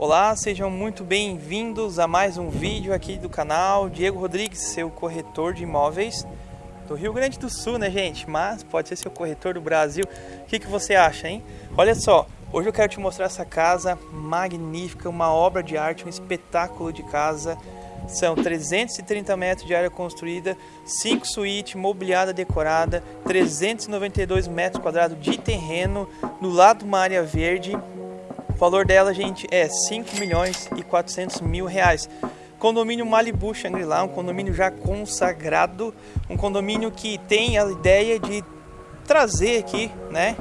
Olá, sejam muito bem-vindos a mais um vídeo aqui do canal Diego Rodrigues, seu corretor de imóveis do Rio Grande do Sul, né gente? Mas pode ser seu corretor do Brasil. O que, que você acha, hein? Olha só, hoje eu quero te mostrar essa casa magnífica, uma obra de arte, um espetáculo de casa. São 330 metros de área construída, 5 suítes, mobiliada decorada, 392 metros quadrados de terreno, no lado uma área verde. O valor dela, gente, é 5 milhões e 400 mil reais. Condomínio Malibu Shangri-La, um condomínio já consagrado, um condomínio que tem a ideia de trazer aqui, né,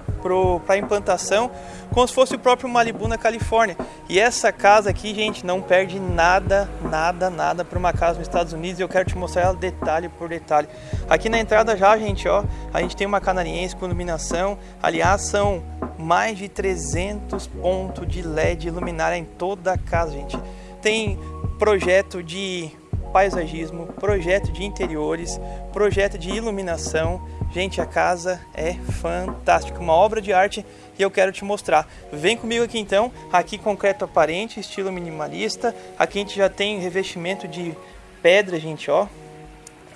para implantação, como se fosse o próprio Malibu na Califórnia. E essa casa aqui, gente, não perde nada, nada, nada para uma casa nos Estados Unidos. Eu quero te mostrar ela detalhe por detalhe. Aqui na entrada já, gente, ó, a gente tem uma canariense com iluminação. Aliás, são mais de 300 pontos de LED luminária em toda a casa, gente. Tem projeto de paisagismo, projeto de interiores, projeto de iluminação. Gente, a casa é fantástica, uma obra de arte e eu quero te mostrar. Vem comigo aqui então, aqui concreto aparente, estilo minimalista. Aqui a gente já tem revestimento de pedra, gente, ó.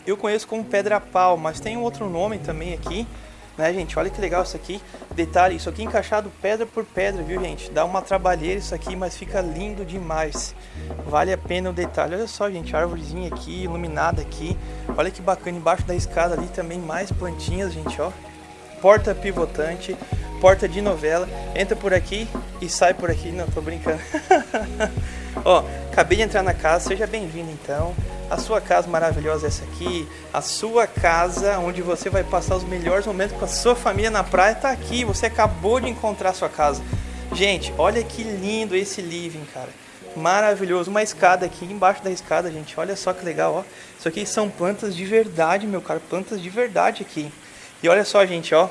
Eu conheço como pedra pau, mas tem outro nome também aqui né, gente? Olha que legal isso aqui. Detalhe, isso aqui encaixado pedra por pedra, viu, gente? Dá uma trabalheira isso aqui, mas fica lindo demais. Vale a pena o detalhe. Olha só, gente, árvorezinha aqui, iluminada aqui. Olha que bacana, embaixo da escada ali também mais plantinhas, gente, ó. Porta pivotante, porta de novela. Entra por aqui e sai por aqui. Não, tô brincando. ó, acabei de entrar na casa, seja bem-vindo então a sua casa maravilhosa é essa aqui, a sua casa onde você vai passar os melhores momentos com a sua família na praia está aqui, você acabou de encontrar a sua casa. Gente, olha que lindo esse living, cara. Maravilhoso, uma escada aqui embaixo da escada, gente. Olha só que legal, ó. Isso aqui são plantas de verdade, meu cara, plantas de verdade aqui. E olha só, gente, ó.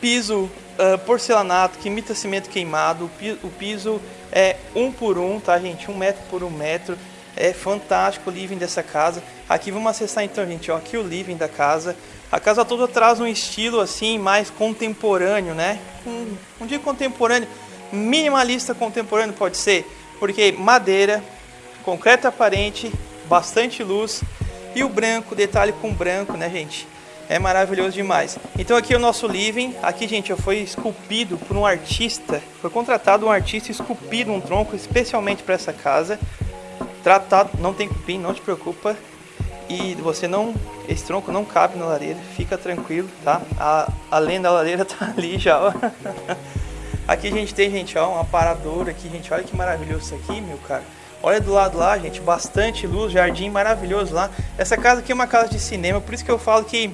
Piso uh, porcelanato que imita cimento queimado. O piso é um por um, tá, gente? Um metro por um metro. É fantástico o living dessa casa. Aqui vamos acessar então, gente, ó, aqui o living da casa. A casa toda traz um estilo assim mais contemporâneo, né? Um, um dia contemporâneo, minimalista contemporâneo pode ser, porque madeira, concreto aparente, bastante luz e o branco, detalhe com branco, né, gente? É maravilhoso demais. Então aqui é o nosso living. Aqui, gente, foi esculpido por um artista. Foi contratado um artista esculpido um tronco especialmente para essa casa tratado, não tem cupim, não te preocupa. E você não, esse tronco não cabe na lareira, fica tranquilo, tá? A, além da lareira tá ali já, ó. Aqui a gente tem, gente, ó, um aparador aqui, gente, olha que maravilhoso isso aqui, meu cara. Olha do lado lá, gente, bastante luz, jardim maravilhoso lá. Essa casa aqui é uma casa de cinema, por isso que eu falo que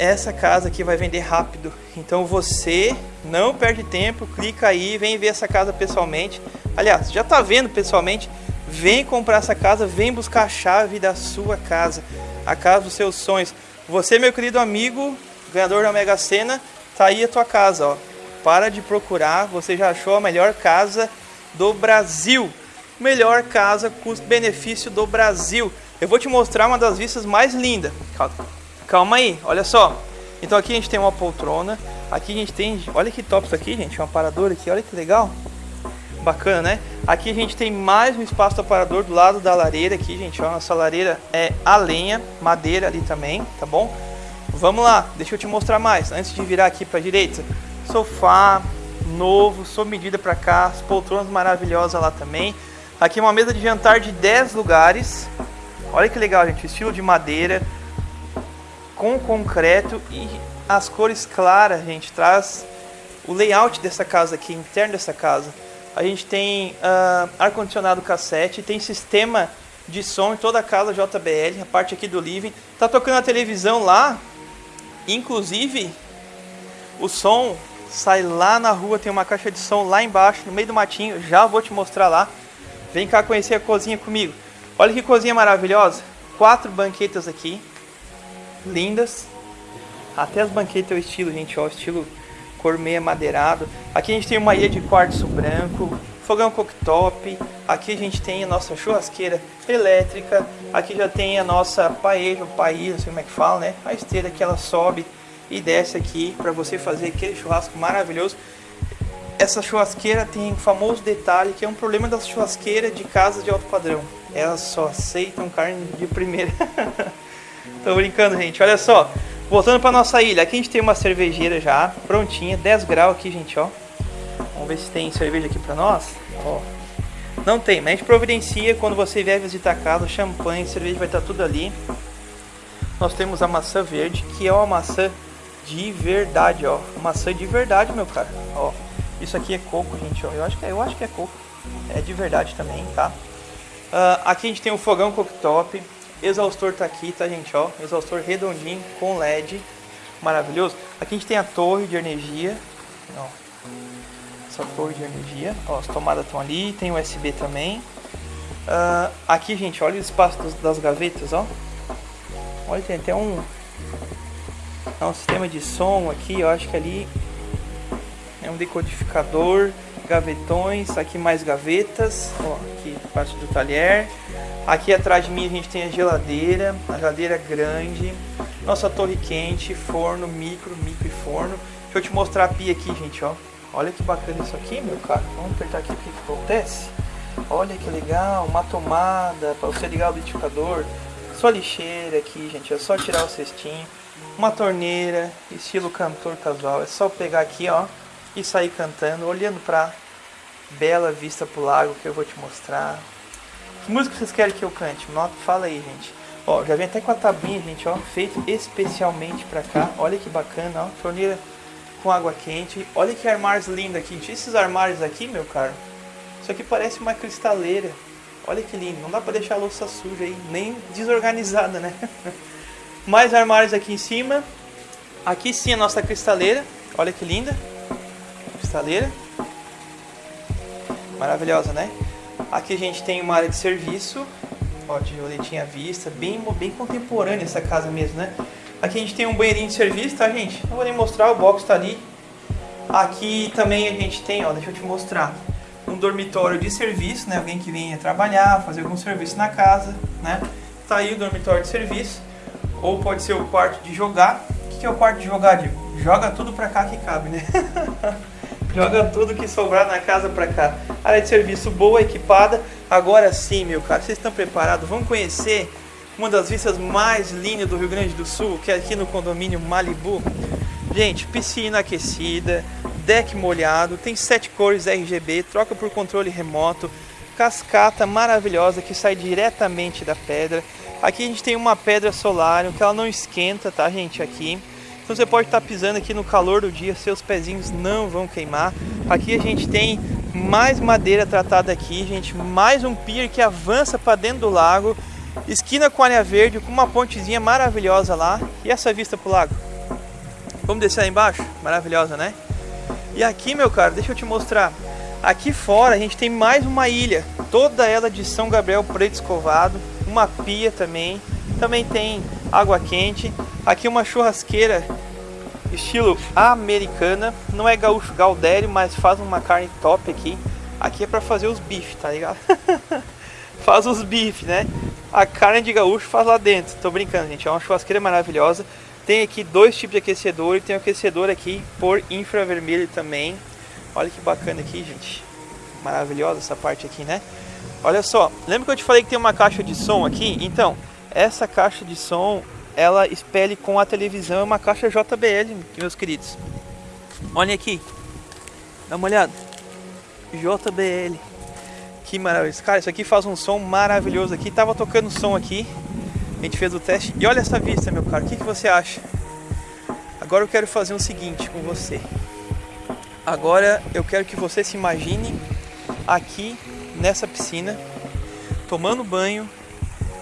essa casa aqui vai vender rápido. Então você não perde tempo, clica aí, vem ver essa casa pessoalmente. Aliás, já tá vendo pessoalmente, Vem comprar essa casa, vem buscar a chave da sua casa, a casa dos seus sonhos. Você, meu querido amigo, ganhador da Mega Sena, tá aí a tua casa, ó. Para de procurar, você já achou a melhor casa do Brasil. Melhor casa custo-benefício do Brasil. Eu vou te mostrar uma das vistas mais lindas. Calma, calma aí, olha só. Então aqui a gente tem uma poltrona, aqui a gente tem, olha que top isso aqui, gente, um aparador aqui, olha que legal. Bacana, né? Aqui a gente tem mais um espaço do aparador do lado da lareira aqui, gente. Ó, nossa lareira é a lenha, madeira ali também, tá bom? Vamos lá, deixa eu te mostrar mais. Antes de virar aqui para a direita, sofá novo, sob medida para cá, as poltronas maravilhosas lá também. Aqui uma mesa de jantar de 10 lugares. Olha que legal, gente, estilo de madeira com concreto e as cores claras, gente, traz o layout dessa casa aqui, interno dessa casa a gente tem uh, ar-condicionado cassete, tem sistema de som em toda a casa JBL, a parte aqui do living. Tá tocando a televisão lá, inclusive o som sai lá na rua, tem uma caixa de som lá embaixo, no meio do matinho, já vou te mostrar lá. Vem cá conhecer a cozinha comigo. Olha que cozinha maravilhosa. Quatro banquetas aqui, lindas. Até as banquetas é o estilo, gente, ó, estilo cor meio madeirado. Aqui a gente tem uma ilha de quartzo branco, fogão cooktop. Aqui a gente tem a nossa churrasqueira elétrica. Aqui já tem a nossa paella, paella, não sei como é que fala, né? A esteira que ela sobe e desce aqui para você fazer aquele churrasco maravilhoso. essa churrasqueira tem um famoso detalhe que é um problema das churrasqueiras de casa de alto padrão. Elas só aceitam carne de primeira. Tô brincando, gente. Olha só. Voltando para nossa ilha. Aqui a gente tem uma cervejeira já prontinha, 10 graus aqui, gente, ó. Vamos ver se tem cerveja aqui para nós. Ó. Não tem, mas a gente providencia quando você vier visitar a casa, champanhe, cerveja vai estar tudo ali. Nós temos a maçã verde, que é uma maçã de verdade, ó. Maçã de verdade, meu cara. Ó. Isso aqui é coco, gente, ó. Eu acho que é, eu acho que é coco. É de verdade também, tá? Uh, aqui a gente tem o fogão cooktop. Exaustor tá aqui, tá, gente, ó. Exaustor redondinho com LED. Maravilhoso. Aqui a gente tem a torre de energia. Ó. Essa torre de energia. Ó, as tomadas estão ali. Tem USB também. Uh, aqui, gente, olha o espaço das gavetas, ó. Olha, tem até um, é um sistema de som aqui, eu acho que ali é um decodificador, gavetões, aqui mais gavetas, ó, aqui parte do talher. Aqui atrás de mim a gente tem a geladeira, a geladeira grande, nossa torre quente, forno, micro, micro e forno. Deixa eu te mostrar a pia aqui, gente, ó. Olha que bacana isso aqui, meu cara. Vamos apertar aqui o que, acontece. Olha que legal, uma tomada para você ligar o liquidificador. Sua lixeira aqui, gente, é só tirar o cestinho. Uma torneira, estilo cantor casual. É só pegar aqui, ó, e sair cantando, olhando pra bela vista pro lago que eu vou te mostrar. Que música vocês querem que eu cante? Nota, fala aí, gente. Ó, já vem até com a tabinha, gente, ó, feito especialmente pra cá. Olha que bacana, ó, torneira com água quente. Olha que armários lindos aqui. Esses armários aqui, meu caro, isso aqui parece uma cristaleira. Olha que lindo, não dá pra deixar a louça suja aí, nem desorganizada, né? Mais armários aqui em cima. Aqui sim a nossa cristaleira, olha que linda. Cristaleira. Maravilhosa, né? Aqui a gente tem uma área de serviço, ó, de roletinha à vista, bem, bem contemporânea essa casa mesmo, né? Aqui a gente tem um banheirinho de serviço, tá gente? Não vou nem mostrar, o box tá ali. Aqui também a gente tem, ó, deixa eu te mostrar um dormitório de serviço, né? Alguém que venha trabalhar, fazer algum serviço na casa, né? Tá aí o dormitório de serviço. Ou pode ser o quarto de jogar. O que é o quarto de jogar, Diego? Joga tudo pra cá que cabe, né? Joga tudo que sobrar na casa pra cá. Área de serviço boa, equipada. Agora sim, meu cara, vocês estão preparados? Vamos conhecer uma das vistas mais lindas do Rio Grande do Sul, que é aqui no condomínio Malibu. Gente, piscina aquecida, deck molhado, tem sete cores RGB, troca por controle remoto, cascata maravilhosa que sai diretamente da pedra. Aqui a gente tem uma pedra solar, que ela não esquenta, tá gente, aqui. Então você pode estar pisando aqui no calor do dia, seus pezinhos não vão queimar. Aqui a gente tem mais madeira tratada aqui, gente, mais um pier que avança para dentro do lago. Esquina com área verde, com uma pontezinha maravilhosa lá. E essa vista pro lago? Vamos descer lá embaixo? Maravilhosa, né? E aqui, meu cara, deixa eu te mostrar. Aqui fora a gente tem mais uma ilha, toda ela de São Gabriel preto escovado, uma pia também. Também tem água quente. Aqui uma churrasqueira estilo americana, não é gaúcho gaudério, mas faz uma carne top aqui. Aqui é para fazer os bifes, tá ligado? faz os bifes, né? A carne de gaúcho faz lá dentro. Tô brincando, gente. É uma churrasqueira maravilhosa. Tem aqui dois tipos de aquecedor e tem um aquecedor aqui por infravermelho também. Olha que bacana aqui, gente. Maravilhosa essa parte aqui, né? Olha só, lembra que eu te falei que tem uma caixa de som aqui? Então, essa caixa de som, ela espelhe com a televisão, é uma caixa JBL, meus queridos. Olha aqui, dá uma olhada. JBL. Que maravilha. Cara, isso aqui faz um som maravilhoso aqui. Tava tocando som aqui. A gente fez o teste e olha essa vista, meu caro. O que, que você acha? Agora eu quero fazer o um seguinte com você. Agora eu quero que você se imagine aqui nessa piscina, tomando banho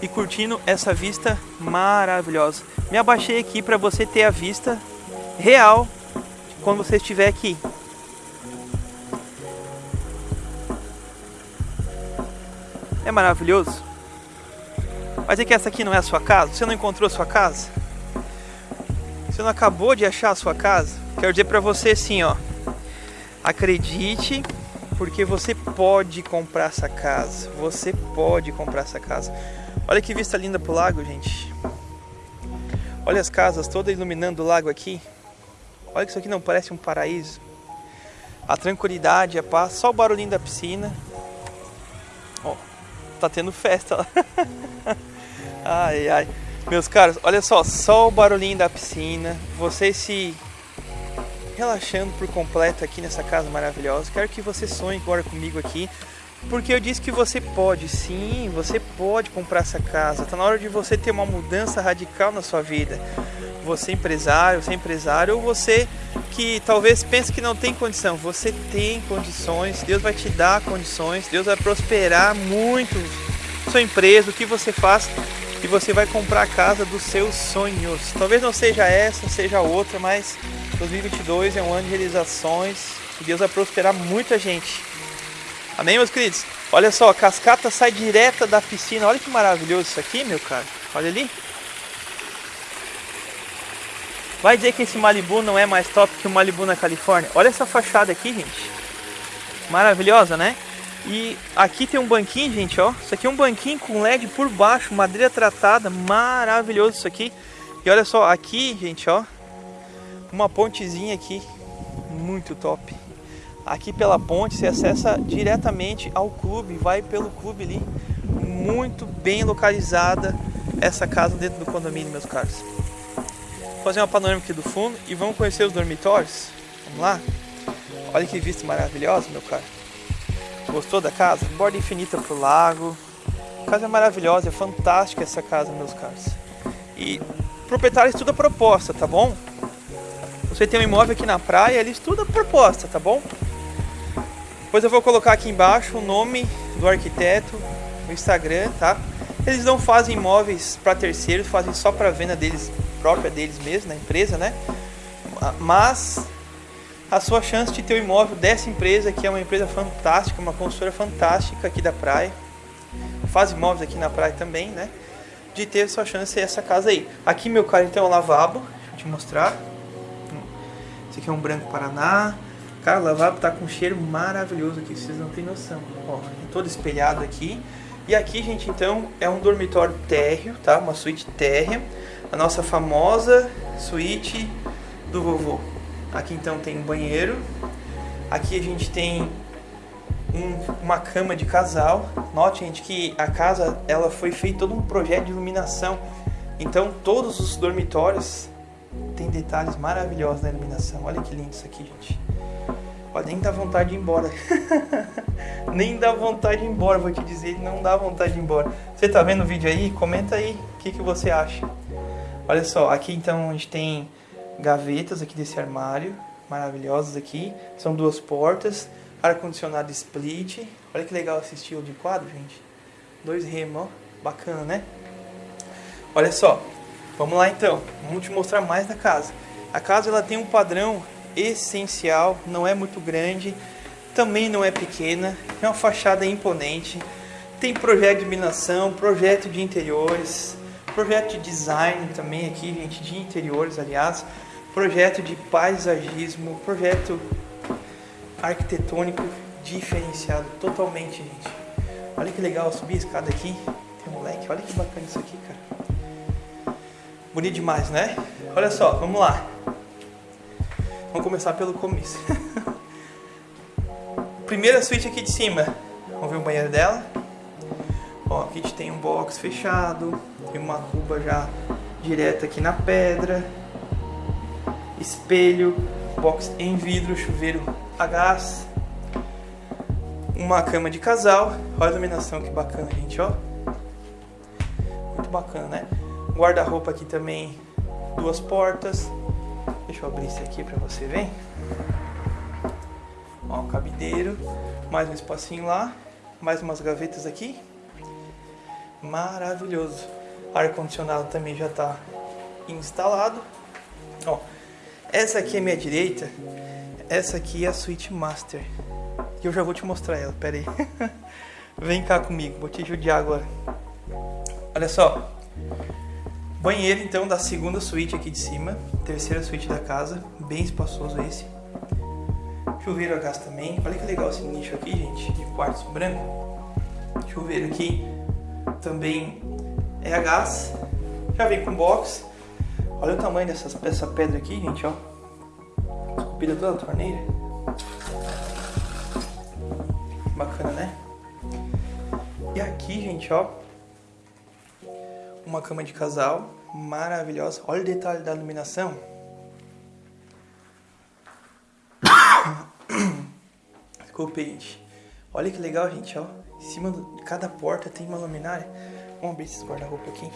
e curtindo essa vista maravilhosa. Me abaixei aqui para você ter a vista real quando você estiver aqui. É maravilhoso? Mas é que essa aqui não é a sua casa? Você não encontrou a sua casa? Você não acabou de achar a sua casa? Quero dizer para você assim, ó. Acredite, porque você pode comprar essa casa. Você pode comprar essa casa. Olha que vista linda pro lago, gente. Olha as casas todas iluminando o lago aqui. Olha que isso aqui não parece um paraíso. a tranquilidade, a paz, só o barulhinho da piscina. Ó, tá tendo festa lá. ai, ai. Meus caros, olha só, só o barulhinho da piscina, vocês se relaxando por completo aqui nessa casa maravilhosa. Quero que você sonhe agora comigo aqui, porque eu disse que você pode, sim, você pode comprar essa casa. Tá na hora de você ter uma mudança radical na sua vida. Você empresário, você empresário, ou você que talvez pense que não tem condição, você tem condições, Deus vai te dar condições, Deus vai prosperar muito sua empresa, o que você faz e você vai comprar a casa dos seus sonhos. Talvez não seja essa, seja outra, mas 2022 é um ano de realizações e Deus vai prosperar muita gente. Amém, meus queridos? Olha só, a cascata sai direta da piscina. Olha que maravilhoso isso aqui, meu cara. Olha ali. Vai dizer que esse Malibu não é mais top que o Malibu na Califórnia? Olha essa fachada aqui, gente. Maravilhosa, né? E aqui tem um banquinho, gente, ó. Isso aqui é um banquinho com LED por baixo, madeira tratada, maravilhoso isso aqui. E olha só, aqui, gente, ó, uma pontezinha aqui, muito top. Aqui pela ponte você acessa diretamente ao clube, vai pelo clube ali, muito bem localizada essa casa dentro do condomínio, meus caros fazer uma panorâmica aqui do fundo e vamos conhecer os dormitórios. Vamos lá? Olha que vista maravilhosa, meu cara. Gostou da casa? Borda infinita pro lago. A casa é maravilhosa, é fantástica essa casa, meus caros. E proprietário estuda a proposta, tá bom? Você tem um imóvel aqui na praia, ele estuda a proposta, tá bom? Depois eu vou colocar aqui embaixo o nome do arquiteto, o Instagram, tá? Eles não fazem imóveis para terceiros, fazem só para venda deles própria deles mesmo, na empresa, né? Mas a sua chance de ter o um imóvel dessa empresa, que é uma empresa fantástica, uma consultora fantástica aqui da praia, faz imóveis aqui na praia também, né? De ter a sua chance é essa casa aí. Aqui, meu caro, então é lavabo, deixa eu te mostrar. Esse aqui é um branco Paraná. Cara, o lavabo tá com um cheiro maravilhoso aqui, vocês não têm noção. Ó, é todo espelhado aqui. E aqui, gente, então, é um dormitório térreo, tá? Uma suíte térrea a nossa famosa suíte do vovô. Aqui então tem um banheiro. Aqui a gente tem um, uma cama de casal. Note, gente, que a casa ela foi feito todo um projeto de iluminação. Então todos os dormitórios tem detalhes maravilhosos na iluminação. Olha que lindo isso aqui, gente. Olha, nem dá vontade de ir embora. nem dá vontade de ir embora, vou te dizer, não dá vontade de ir embora. Você tá vendo o vídeo aí? Comenta aí o que, que você acha. Olha só, aqui então a gente tem gavetas aqui desse armário, maravilhosas aqui. São duas portas, ar-condicionado split. Olha que legal esse estilo de quadro, gente. Dois remos, ó. Bacana, né? Olha só, vamos lá então. Vamos te mostrar mais da casa. A casa ela tem um padrão essencial, não é muito grande, também não é pequena, é uma fachada imponente. Tem projeto de iluminação, projeto de interiores, Projeto de design também aqui, gente, de interiores, aliás. Projeto de paisagismo, projeto arquitetônico diferenciado totalmente, gente. Olha que legal subir a escada aqui. Tem moleque, olha que bacana isso aqui, cara. Bonito demais, né? Olha só, vamos lá. Vamos começar pelo começo. Primeira suíte aqui de cima. Vamos ver o banheiro dela. Ó, aqui a gente tem um box fechado, tem uma cuba já direta aqui na pedra, espelho, box em vidro, chuveiro a gás, uma cama de casal, olha a iluminação que bacana, gente, ó. Muito bacana, né? Guarda-roupa aqui também, duas portas. Deixa eu abrir esse aqui para você ver. Ó, um cabideiro, mais um espacinho lá, mais umas gavetas aqui maravilhoso. Ar-condicionado também já está instalado. Ó, essa aqui é minha direita. Essa aqui é a suíte master. E eu já vou te mostrar ela, pera aí. Vem cá comigo, vou te judiar agora. Olha só. Banheiro então da segunda suíte aqui de cima. Terceira suíte da casa. Bem espaçoso esse. Chuveiro a gás também. Olha que legal esse nicho aqui, gente. De quartzo branco. Chuveiro aqui também é a gás, já vem com box. Olha o tamanho dessa, dessa pedra aqui, gente, ó. Esculpida toda a torneira. Bacana, né? E aqui, gente, ó. Uma cama de casal maravilhosa. Olha o detalhe da iluminação. Desculpe, gente. Olha que legal, gente, ó. Em cima de cada porta tem uma luminária. Vamos abrir esse guarda-roupa aqui.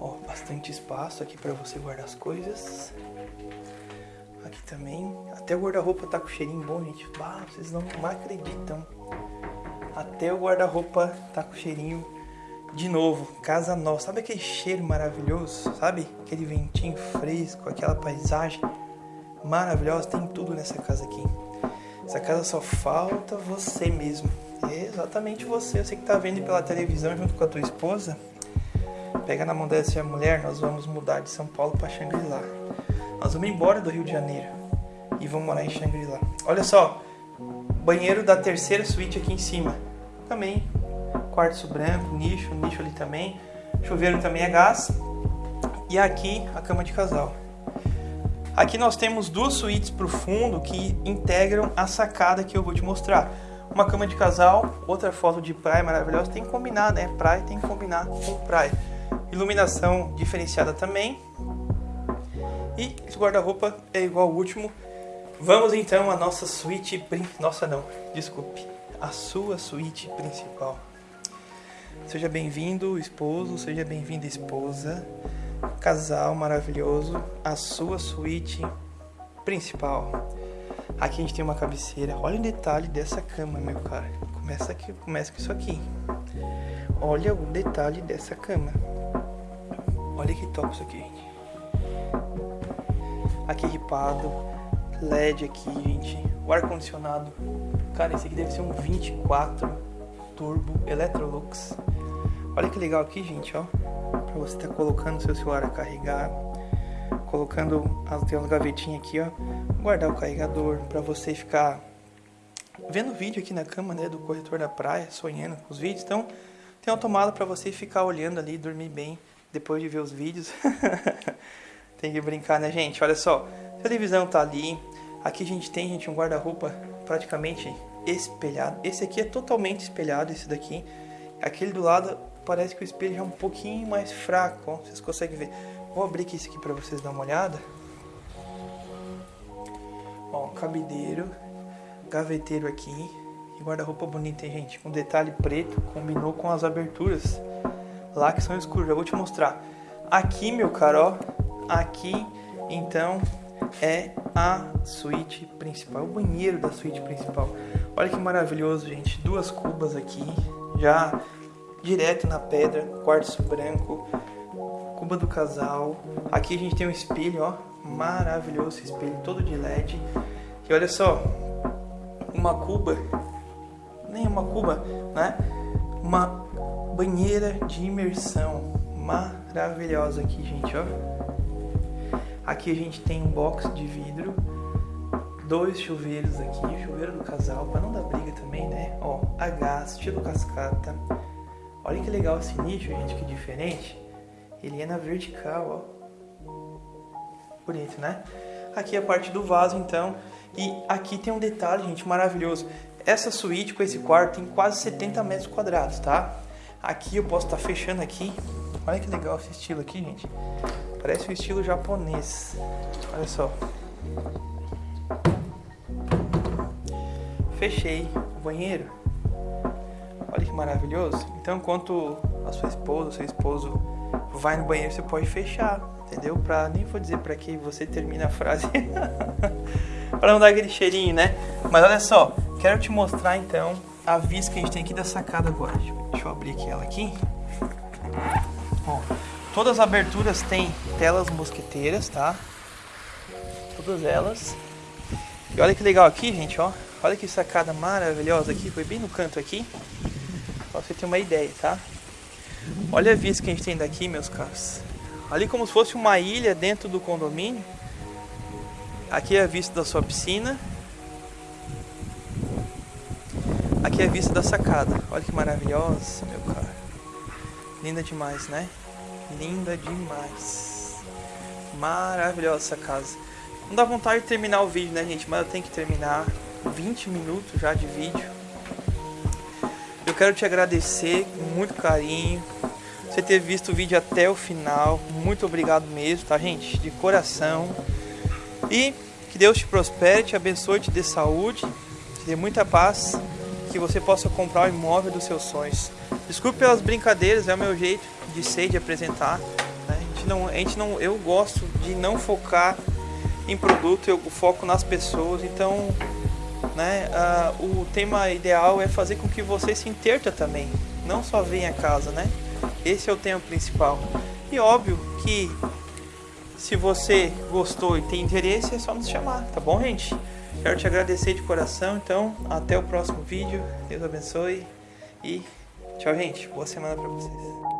Ó, bastante espaço aqui para você guardar as coisas. Aqui também. Até o guarda-roupa tá com cheirinho bom, gente. Ah, vocês não acreditam. Até o guarda-roupa tá com cheirinho de novo. Casa nova. Sabe aquele cheiro maravilhoso? Sabe? Aquele ventinho fresco, aquela paisagem maravilhosa. Tem tudo nessa casa aqui. Essa casa só falta você mesmo. É exatamente você. Você que tá vendo pela televisão junto com a tua esposa. Pega na mão dessa mulher, nós vamos mudar de São Paulo para Xangri-Lá. Nós vamos embora do Rio de Janeiro e vamos morar em Xangri-Lá. Olha só, banheiro da terceira suíte aqui em cima. Também quartzo branco, nicho, nicho ali também. Chuveiro também é gás. E aqui a cama de casal. Aqui nós temos duas suítes para o fundo que integram a sacada que eu vou te mostrar. Uma cama de casal, outra foto de praia maravilhosa. Tem que combinar, né? Praia tem que combinar com praia. Iluminação diferenciada também. E esse guarda-roupa é igual ao último. Vamos então à nossa suíte... Nossa não, desculpe. A sua suíte principal. Seja bem-vindo, esposo. Seja bem-vinda, esposa casal maravilhoso, a sua suíte principal. Aqui a gente tem uma cabeceira. Olha o detalhe dessa cama, meu cara. Começa aqui, começa com isso aqui. Olha o detalhe dessa cama. Olha que top isso aqui, gente. Aqui ripado, LED aqui, gente. O ar condicionado. Cara, esse aqui deve ser um 24 turbo Electrolux. Olha que legal aqui, gente, ó para você estar tá colocando seu celular a carregar, colocando as umas gavetinhas aqui, ó, guardar o carregador para você ficar vendo vídeo aqui na cama, né, do corretor da praia, sonhando com os vídeos. Então, tem uma tomada para você ficar olhando ali, dormir bem depois de ver os vídeos. tem que brincar, né, gente? Olha só, a televisão tá ali. Aqui a gente tem, gente, um guarda-roupa praticamente espelhado. Esse aqui é totalmente espelhado, esse daqui. Aquele do lado parece que o espelho é um pouquinho mais fraco, ó, vocês conseguem ver. Vou abrir aqui esse aqui para vocês dar uma olhada. Ó, cabideiro, gaveteiro aqui e guarda-roupa bonito, hein, gente? Com detalhe preto, combinou com as aberturas lá que são escuras. Eu vou te mostrar. Aqui, meu caro, aqui, então, é a suíte principal, o banheiro da suíte principal. Olha que maravilhoso, gente. Duas cubas aqui, já direto na pedra, quartzo branco, cuba do casal. Aqui a gente tem um espelho, ó, maravilhoso espelho, todo de LED. E olha só, uma cuba, nem uma cuba, né? Uma banheira de imersão maravilhosa aqui, gente, ó. Aqui a gente tem um box de vidro, dois chuveiros aqui, chuveiro do casal, para não dar briga também, né? Ó, gás, estilo cascata, Olha que legal esse nicho, gente, que diferente. Ele é na vertical, ó. Bonito, né? Aqui é a parte do vaso, então. E aqui tem um detalhe, gente, maravilhoso. Essa suíte com esse quarto tem quase 70 metros quadrados, tá? Aqui eu posso estar tá fechando aqui. Olha que legal esse estilo aqui, gente. Parece o estilo japonês. Olha só. Fechei o banheiro. Olha que maravilhoso. Então, enquanto a sua esposa, o seu esposo vai no banheiro, você pode fechar, entendeu? Pra, nem vou dizer para que você termina a frase. para não dar aquele cheirinho, né? Mas olha só, quero te mostrar então a vista que a gente tem aqui da sacada agora. Deixa eu, abrir aqui ela aqui. Todas as aberturas têm telas mosqueteiras, tá? Todas elas. E olha que legal aqui, gente, ó. Olha que sacada maravilhosa aqui, foi bem no canto aqui. Você ter uma ideia, tá? Olha a vista que a gente tem daqui, meus caros. Ali como se fosse uma ilha dentro do condomínio. Aqui é a vista da sua piscina. Aqui é a vista da sacada. Olha que maravilhosa, meu cara. Linda demais, né? Linda demais. Maravilhosa essa casa. Não dá vontade de terminar o vídeo, né, gente? Mas eu tenho que terminar. 20 minutos já de vídeo. Quero te agradecer com muito carinho você ter visto o vídeo até o final. Muito obrigado mesmo, tá, gente? De coração. E que Deus te prospere, te abençoe, te dê saúde, te dê muita paz, que você possa comprar o imóvel dos seus sonhos. Desculpe pelas brincadeiras, é o meu jeito de ser, de apresentar. Né? A gente não, a gente não, eu gosto de não focar em produto, eu foco nas pessoas. Então, né, uh, o tema ideal é fazer com que você se interta também, não só venha a casa, né? Esse é o tema principal. E óbvio que se você gostou e tem interesse, é só nos chamar, tá bom, gente? Quero te agradecer de coração, então até o próximo vídeo. Deus abençoe e tchau, gente. Boa semana para vocês.